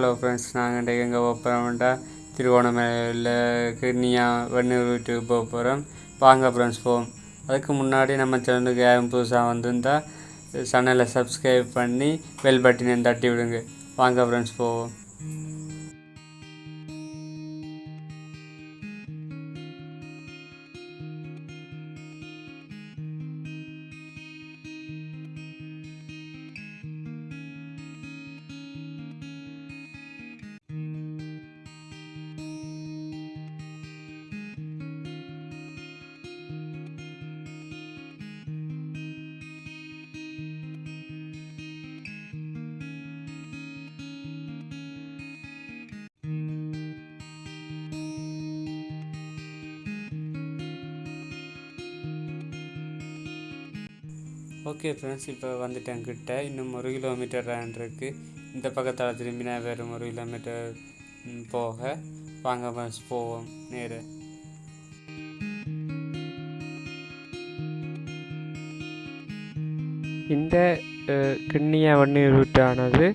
Hello friends நாங்கள் இன்றைக்கு எங்கே போக போகிறோம்டா திருவோணமலையில் கிண்ணியா வெண்ணூர் வீட்டுக்கு போக போகிறோம் வாங்க ஃப்ரெண்ட்ஸ் போவோம். அதுக்கு முன்னாடி நம்ம சேனலுக்கு யாரும் புதுசாக வந்திருந்தா சேனலை சப்ஸ்கிரைப் பண்ணி பெல் பட்டினை தட்டி விடுங்க. வாங்க ஃப்ரெண்ட்ஸ் போவோம். ஓகே ஃப்ரெண்ட்ஸ் இப்போ வந்துட்டேன் கிட்ட. இன்னும் ஒரு கிலோமீட்டர் ரேன் இருக்குது இந்த பக்கத்தால் திரும்பினா வெறும் ஒரு கிலோமீட்டர் போக. வாங்க ஃப்ரெண்ட்ஸ் போவோம். நேரு. இந்த கிண்ணியா வன்னீர் ரூட்டானது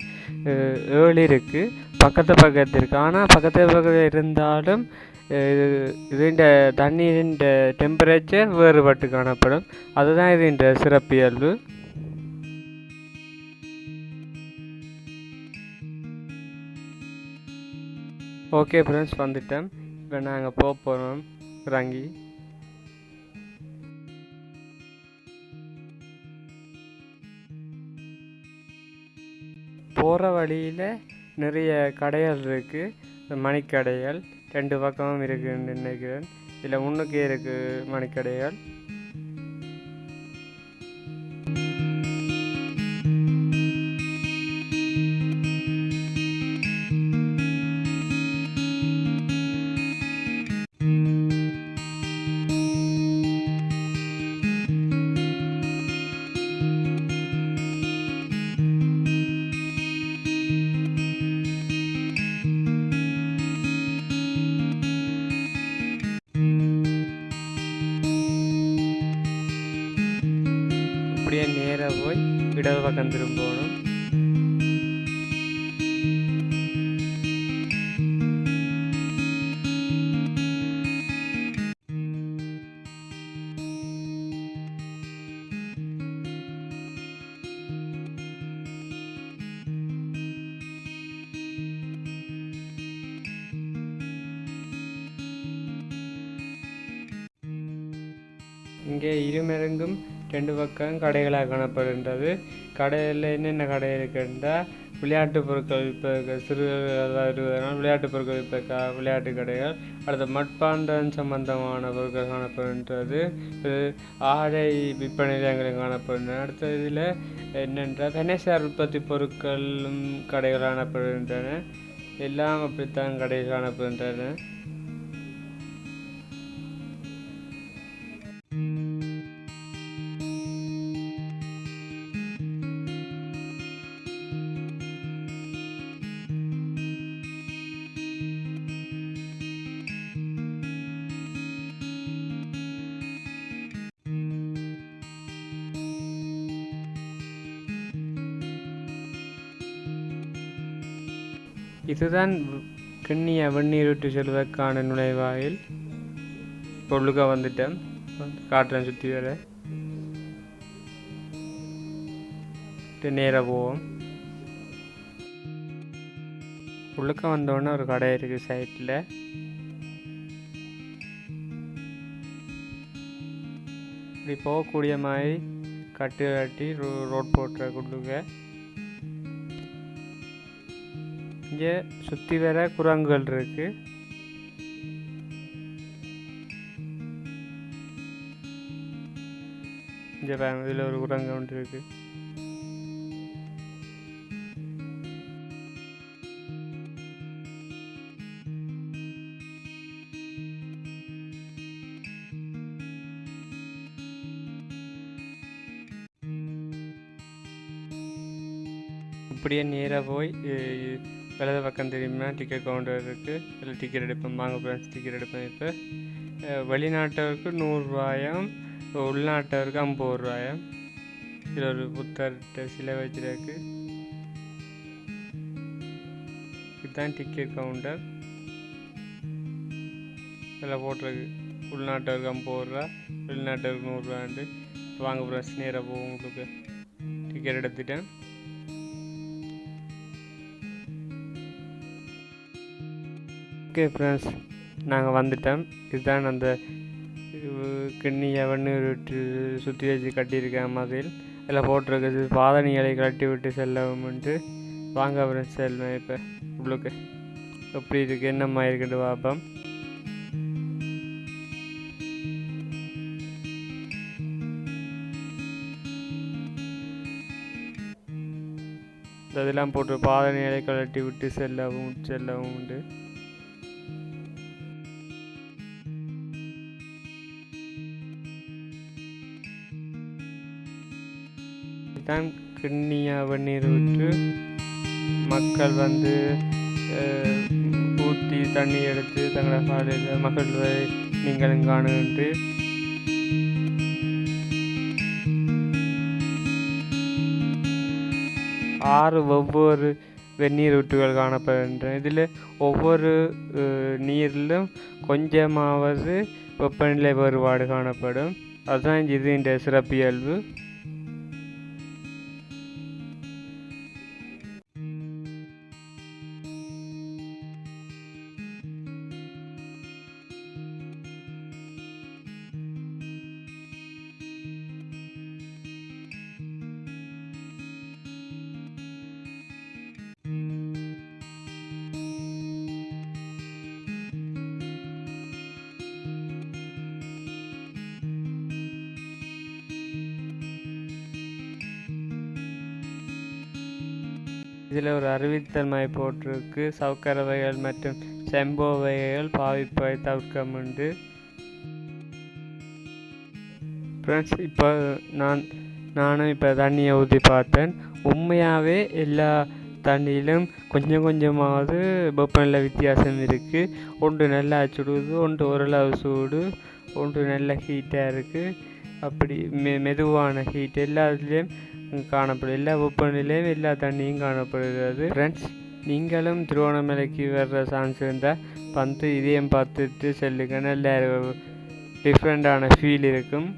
ஏழு இருக்குது பக்கத்து பக்கத்து இருக்குது ஆனால் பக்கத்து பக்கத்தில் இருந்தாலும் அஹ், இதுண்ட தண்ணீரின் டெம்பரேச்சர் வேறுபட்டு காணப்படும். அதுதான் இதுண்ட சிறப்பியல்பு. ஓகே ஃப்ரெண்ட்ஸ் வந்துட்டேன். இப்போ நாங்கள் போக போகிறோம் இறங்கி போகிற வழியில் நிறைய கடைகள் இருக்குது மணிக்கடைகள். ரெண்டு பக்கமும் இருக்குன்னு நினைக்கிறேன் இதில் முன்னுக்கே இருக்குது மணிக்கடைகள். அப்படியே நேராக போய் இடது பக்கம் திரும்பணும். இங்கே இருமருங்கும் ரெண்டு பக்கம் கடைகளாக காணப்படுகின்றது. கடையில் என்னென்ன கடை இருக்குன்றா விளையாட்டு பொருட்கள் இப்போ சிறுவர்களாக இருப்பதனால் விளையாட்டு பொருட்கள் இப்போ விளையாட்டு கடைகள். அடுத்து மட்பாண்டம் சம்பந்தமான பொருட்கள் காணப்படுகின்றது. ஆடை விற்பனை நிலையங்களும் காணப்படுகின்றன. அடுத்த இதில் என்னென்றால் கணேசார் உற்பத்தி பொருட்களும் கடைகள் காணப்படுகின்றன. எல்லாம் அப்படித்தான் கடைகள் காணப்படுகின்றன. இதுதான் கிண்ணிய வெந்நீரூட்டு செல்வதற்கான நுழைவாயில். பொருளுக்க வந்துட்டேன் காட்டுறேன் சுற்றி வர. நேராக போவோம். உள்ளுக்க வந்தோடனே ஒரு கடை இருக்குது சைட்டில் இப்படி போகக்கூடிய மாதிரி கட்டு கட்டி ரோ ரோட் போட்டுற உள்ளுக்க இங்கே சுற்றி வர குரங்குகள் இருக்கு. இங்கே பாருங்க இதில் ஒரு குரங்கு ஒன்று இருக்கு. இப்படியே நேராக போய் வலது பக்கம் தெரியுமா? டிக்கெட் கவுண்டர் இருக்குது அதில் டிக்கெட் எடுப்பேன். வாங்க ஃப்ரெண்ட்ஸ் டிக்கெட் எடுப்பேன் இப்போ. வெளிநாட்டவருக்கு நூறுரூவாயம் உள்நாட்டவருக்கு ஐம்பது ரூபாயம் இதில் ஒரு புத்தர்கிட்ட சிலை வச்சிருக்கு. இதுதான் டிக்கெட் கவுண்டர் இதில் போட்டிருக்கு. உள்நாட்டவருக்கு ஐம்பது ரூபா வெளிநாட்டவருக்கு நூறுரூவாண்டு வாங்க ஃப்ரெண்ட்ஸ் நேராக போகும் உங்களுக்கு. டிக்கெட் எடுத்துட்டேன். ஓகே ஃப்ரெண்ட்ஸ் நாங்கள் வந்துட்டோம். இதுதான் அந்த கிண்ணியை வண்ணு சுற்றி வச்சு கட்டியிருக்கேன் மாதிரி. இதில் போட்டிருக்குது பாதணிகளை கட்டி விட்டு செல்லவும்ன்ட்டு. வாங்க ஃப்ரெண்ட்ஸ் செல்வேன் இப்போ. உங்களுக்கு எப்படி இருக்குது என்னம்மா இருக்குன்னு பார்ப்போம். இதெல்லாம் போட்டு பாதணிகளை கழட்டி விட்டு செல்லவும் செல்லவும் உண்டு தான் கிண்ணியா வெந்நீர் விட்டு மக்கள் வந்து ஊற்றி தண்ணி எடுத்து தங்களோட காலையில் மகிழ்வை நீங்களும் காணுகின்று ஆறு ஒவ்வொரு வெந்நீர் ஊற்றுகள் காணப்படுகின்றன. இதில் ஒவ்வொரு நீரிலும் கொஞ்சமாவது வெப்பநிலை வேறுபாடு காணப்படும். அதுதான் இது இந்த சிறப்பியல்பு. இதில் ஒரு அறிவித்தன்மை போட்டிருக்கு. சவுக்கரவைகள் மற்றும் செம்போ வகைகள் பாவிப்பை தவிர்க்க உண்டு ஃப்ரெண்ட்ஸ் இப்போ நான் நானும் இப்போ தண்ணியை ஊற்றி பார்த்தேன். உண்மையாகவே எல்லா தண்ணியிலும் கொஞ்சம் கொஞ்சமாவது வெப்பநிலை வித்தியாசம் இருக்குது ஒன்று நல்லா சுடுது ஒன்று ஓரளவு சூடு ஒன்று நல்ல ஹீட்டாக இருக்குது அப்படி மெ மெதுவான ஹீட் எல்லாத்துலேயும் காணப்படும் எல்லா வெப்பநிலையும் எல்லா தண்ணியும் காணப்படுகிறது. ஃப்ரெண்ட்ஸ் நீங்களும் திருவண்ணாமலைக்கு வர்ற சான்ஸ் இருந்தால் வந்து இதையும் பார்த்துட்டு செல்லுங்க நல்ல டிஃப்ரெண்ட்டான ஃபீல் இருக்கும்.